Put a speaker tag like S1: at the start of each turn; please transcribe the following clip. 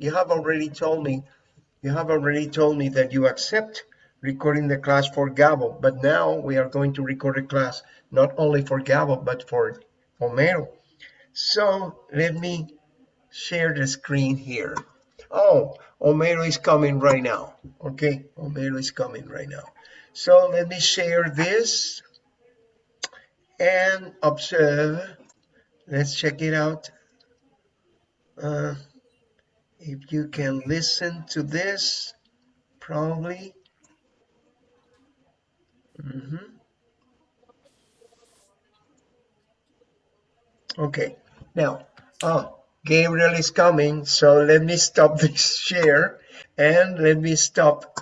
S1: you have already told me, you have already told me that you accept recording the class for Gabo, but now we are going to record a class not only for Gabo, but for Homero. So let me share the screen here. Oh, Homero is coming right now. Okay, Homero is coming right now. So let me share this and observe. Let's check it out. Uh, if you can listen to this, probably. Mm -hmm. Okay, now, oh, Gabriel is coming, so let me stop this share and let me stop